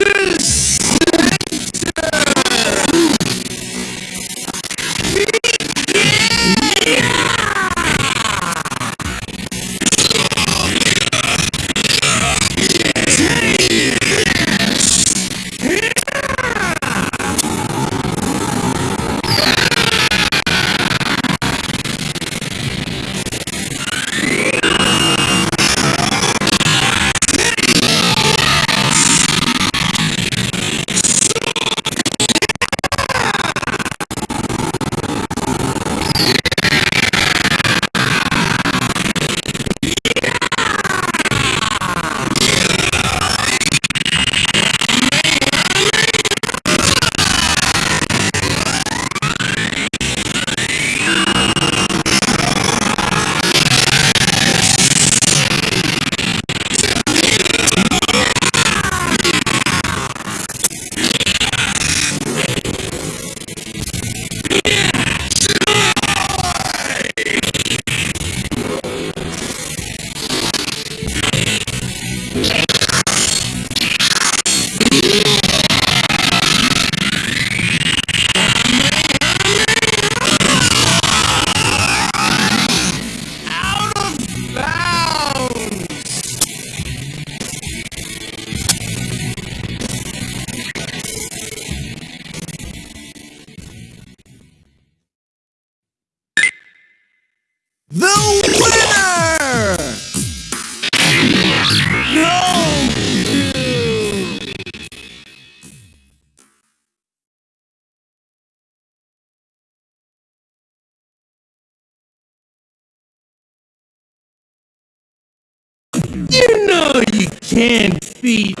Jesus! You know you can't beat